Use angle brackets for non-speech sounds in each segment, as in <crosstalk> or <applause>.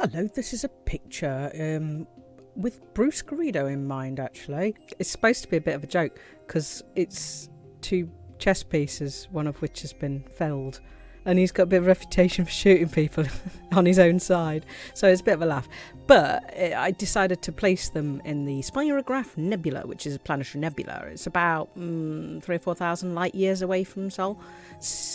Hello, this is a picture um, with Bruce Garrido in mind, actually. It's supposed to be a bit of a joke because it's two chess pieces, one of which has been felled. And he's got a bit of a reputation for shooting people <laughs> on his own side. So it's a bit of a laugh. But eh, I decided to place them in the Spirograph Nebula, which is a planetary nebula. It's about mm, three or four thousand light years away from Sol.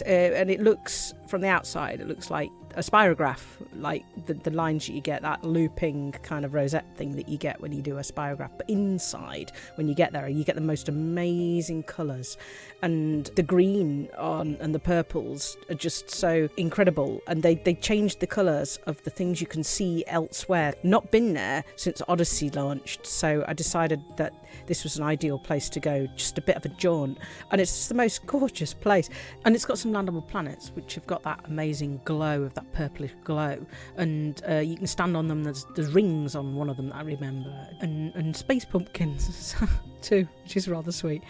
Uh, and it looks, from the outside, it looks like a spirograph, like the, the lines that you get, that looping kind of rosette thing that you get when you do a spirograph. But inside, when you get there, you get the most amazing colours. And the green on and the purples are just so incredible. And they, they changed the colours of the things you can see elsewhere. Not been there since Odyssey launched. So I decided that this was an ideal place to go, just a bit of a jaunt. And it's the most gorgeous place. And it's got some landable planets, which have got that amazing glow of that purplish glow. And uh, you can stand on them. There's, there's rings on one of them that I remember. And, and space pumpkins <laughs> too, which is rather sweet.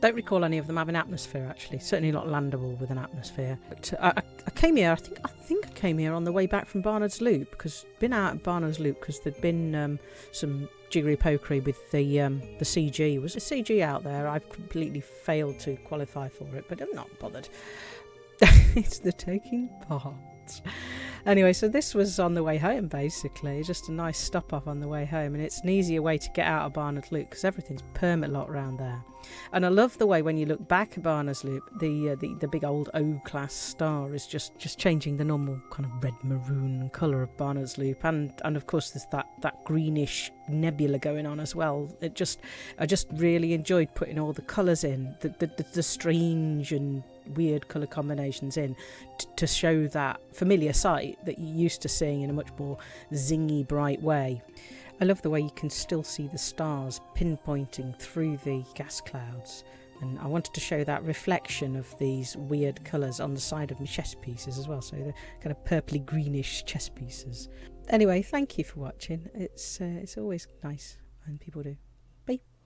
Don't recall any of them having atmosphere actually. Certainly not landable with an atmosphere. But uh, I, I, came here. I think I think I came here on the way back from Barnard's Loop because been out at Barnard's Loop because there'd been um, some jiggery pokery with the um, the CG. Was a CG out there? I've completely failed to qualify for it, but I'm not bothered. <laughs> it's the taking part. Anyway, so this was on the way home basically, just a nice stop off on the way home, and it's an easier way to get out of Barnard Loop because everything's permit lot around there. And I love the way when you look back at Barnard's Loop, the, uh, the the big old O class star is just just changing the normal kind of red maroon colour of Barnard's Loop, and and of course there's that that greenish nebula going on as well. It just I just really enjoyed putting all the colours in, the the, the, the strange and weird colour combinations in t- to show that familiar sight that you're used to seeing in a much more zingy, bright way. I love the way you can still see the stars pinpointing through the gas clouds. And I wanted to show that reflection of these weird colours on the side of my chess pieces as well. So the kind of purpley greenish chess pieces. Anyway, thank you for watching. It's uh, it's always nice when people do.